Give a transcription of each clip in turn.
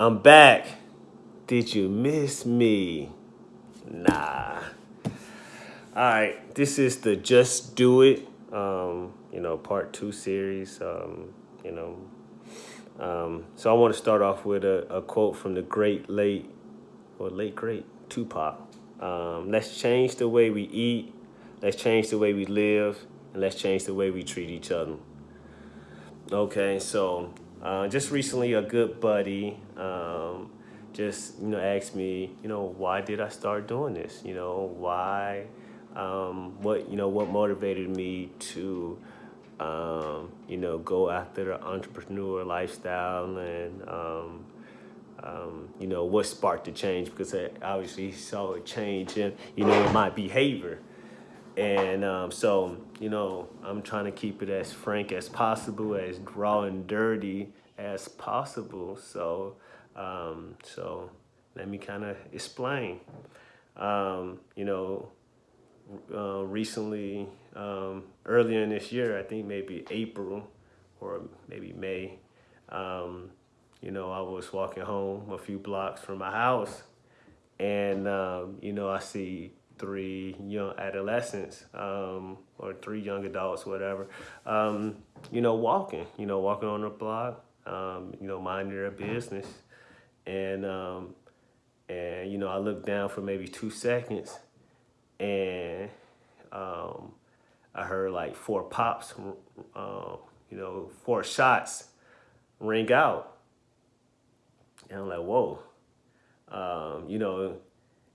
I'm back. Did you miss me? Nah. All right, this is the Just Do It, um, you know, part two series. Um, you know, um, so I want to start off with a, a quote from the great late or late great Tupac. Um, let's change the way we eat. Let's change the way we live, and let's change the way we treat each other. Okay, so uh, just recently, a good buddy um, just you know asked me, you know, why did I start doing this? You know, why? Um, what you know, what motivated me to, um, you know, go after the entrepreneur lifestyle and. Um, um, you know what sparked the change because I obviously saw a change in you know in my behavior and um, so, you know, I'm trying to keep it as frank as possible, as raw and dirty as possible. So, um, so let me kind of explain. Um, you know, uh, recently, um, earlier in this year, I think maybe April or maybe May, um, you know, I was walking home a few blocks from my house and, um, you know, I see three young adolescents um, or three young adults, whatever, um, you know, walking, you know, walking on the block, um, you know, minding their business. And, um, and, you know, I looked down for maybe two seconds and um, I heard like four pops, uh, you know, four shots ring out. And I'm like, whoa, you know,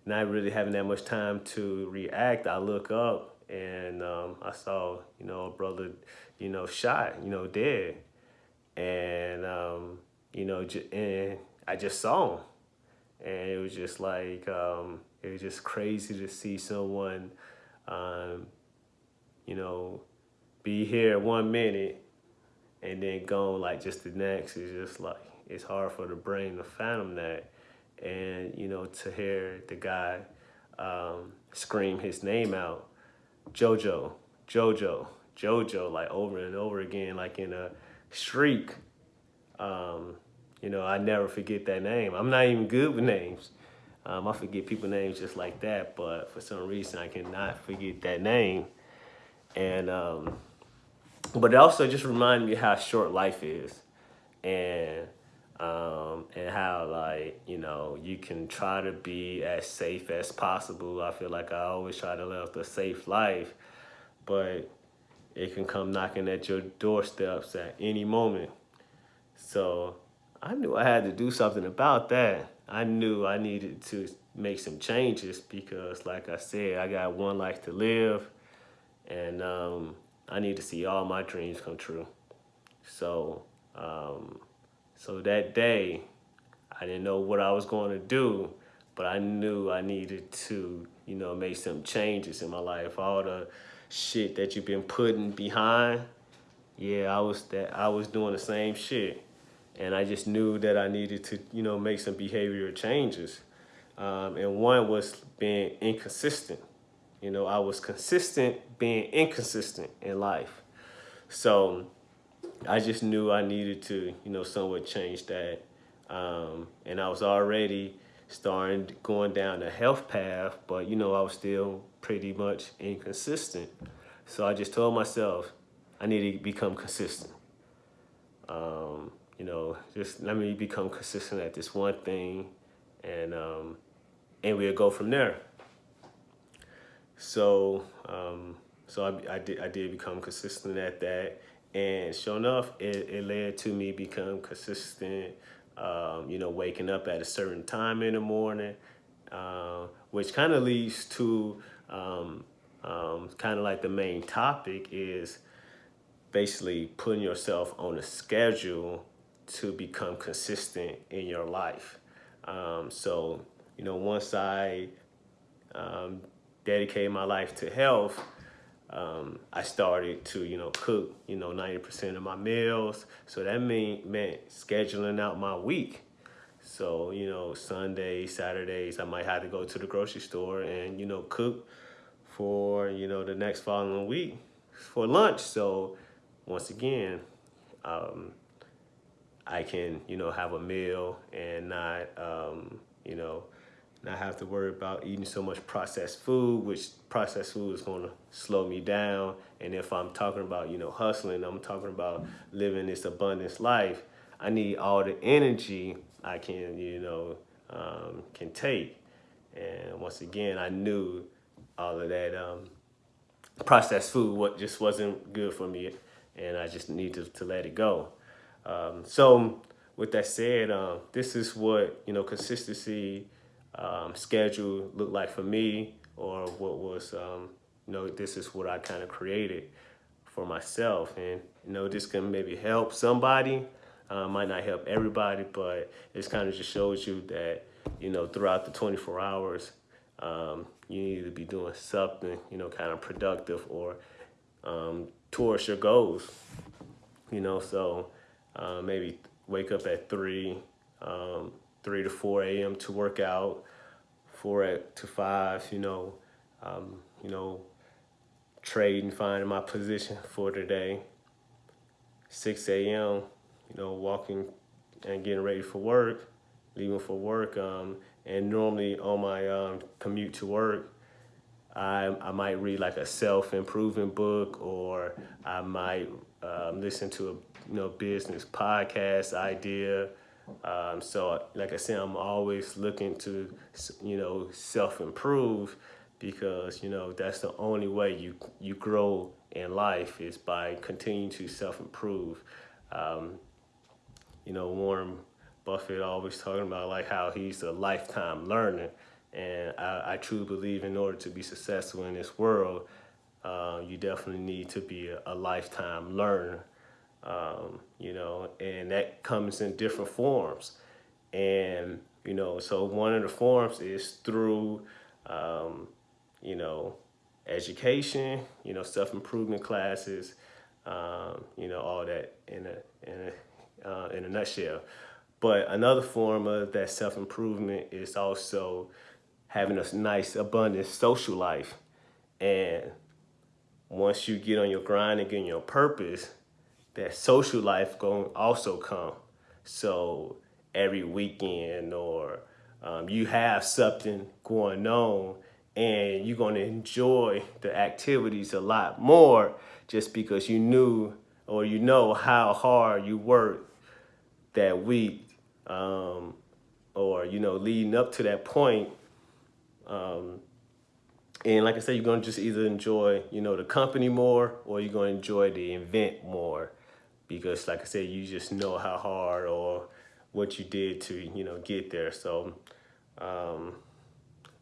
not really having that much time to react, I look up and um, I saw, you know, a brother, you know, shot, you know, dead. And, um, you know, and I just saw him. And it was just like, um, it was just crazy to see someone, um, you know, be here one minute and then gone like just the next. It's just like, it's hard for the brain to fathom that and you know to hear the guy um, scream his name out, JoJo, JoJo, JoJo, like over and over again, like in a shriek. Um, you know, I never forget that name. I'm not even good with names. Um, I forget people names just like that, but for some reason I cannot forget that name. And um, but it also just reminded me how short life is, and um, and how like you know you can try to be as safe as possible. I feel like I always try to live a safe life, but it can come knocking at your doorsteps at any moment. So I knew I had to do something about that. I knew I needed to make some changes because, like I said, I got one life to live, and um, I need to see all my dreams come true. So. Um, so that day, I didn't know what I was going to do, but I knew I needed to, you know, make some changes in my life. All the shit that you've been putting behind, yeah, I was that I was doing the same shit. And I just knew that I needed to, you know, make some behavioral changes. Um, and one was being inconsistent. You know, I was consistent being inconsistent in life. So I just knew I needed to, you know, somewhat change that. Um, and I was already starting going down the health path, but you know, I was still pretty much inconsistent. So I just told myself, I need to become consistent. Um, you know, just let me become consistent at this one thing and, um, and we'll go from there. So, um, so I, I, did, I did become consistent at that. And sure enough, it, it led to me become consistent, um, you know, waking up at a certain time in the morning, uh, which kind of leads to um, um, kind of like the main topic is basically putting yourself on a schedule to become consistent in your life. Um, so, you know, once I um, dedicated my life to health, um, I started to, you know, cook, you know, 90% of my meals. So that mean, meant scheduling out my week. So, you know, Sundays, Saturdays, I might have to go to the grocery store and, you know, cook for, you know, the next following week for lunch. So once again, um, I can, you know, have a meal and not, um, you know, not have to worry about eating so much processed food, which processed food is going to slow me down. And if I'm talking about, you know, hustling, I'm talking about living this abundance life, I need all the energy I can, you know, um, can take. And once again, I knew all of that um, processed food what just wasn't good for me, and I just needed to to let it go. Um, so with that said, um, this is what you know consistency um, schedule looked like for me, or what was um, you know this is what I kind of created for myself, and you know this can maybe help somebody. Uh, might not help everybody, but it kind of just shows you that you know throughout the 24 hours, um, you need to be doing something you know kind of productive or um, towards your goals. You know, so uh, maybe wake up at three, um, three to four a.m. to work out, four at, to five. You know, um, you know, trade and finding my position for today. Six a.m. You know, walking and getting ready for work, leaving for work. Um, and normally on my um, commute to work, I, I might read like a self-improvement book or I might um, listen to a you know business podcast idea. Um, so like I said, I'm always looking to you know self-improve because you know that's the only way you you grow in life is by continuing to self-improve. Um, you know Warren Buffett always talking about like how he's a lifetime learner. And I, I truly believe in order to be successful in this world, uh, you definitely need to be a, a lifetime learner, um, you know, and that comes in different forms. And, you know, so one of the forms is through, um, you know, education, you know, self-improvement classes, um, you know, all that in a, in a, uh, in a nutshell. But another form of that self-improvement is also having a nice, abundant social life. And once you get on your grind and get your purpose, that social life going also come. So every weekend or um, you have something going on and you're going to enjoy the activities a lot more just because you knew or you know how hard you worked that week um, or you know leading up to that point um, and like I said, you're gonna just either enjoy, you know, the company more or you're gonna enjoy the event more because like I said, you just know how hard or what you did to, you know, get there. So, um,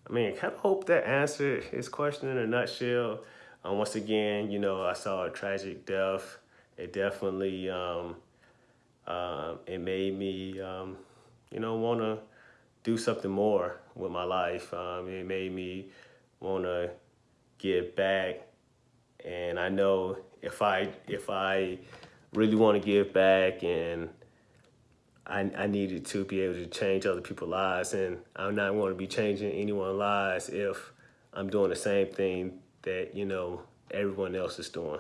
I mean, I kind of hope that answered his question in a nutshell. Um, once again, you know, I saw a tragic death. It definitely, um, uh, it made me, um, you know, want to do something more with my life. Um, it made me want to give back, and I know if I if I really want to give back and I, I needed to be able to change other people's lives and I'm not going to be changing anyone's lives if I'm doing the same thing that, you know, everyone else is doing.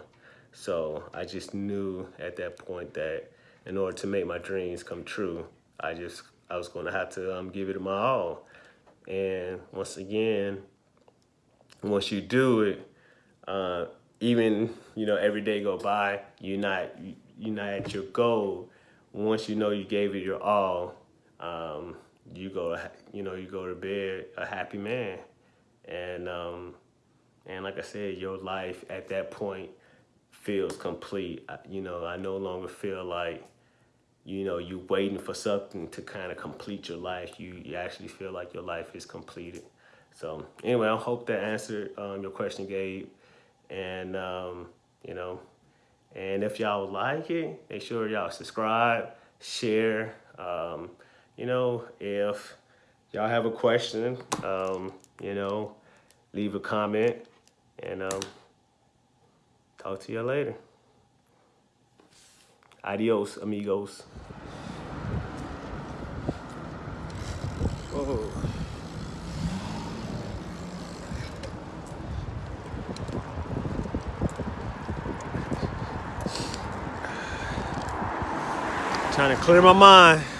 So I just knew at that point that in order to make my dreams come true, I just I was going to have to um, give it my all. And once again, once you do it, uh, even you know every day go by, you're not you're not at your goal. Once you know you gave it your all, um, you go you know you go to bed a happy man, and um, and like I said, your life at that point feels complete. You know, I no longer feel like you know, you waiting for something to kind of complete your life. You, you actually feel like your life is completed. So anyway, I hope that answered um, your question, Gabe. And, um, you know, and if y'all like it, make sure y'all subscribe, share. Um, you know, if y'all have a question, um, you know, leave a comment and um, talk to y'all later. Adios, amigos. Trying to clear my mind.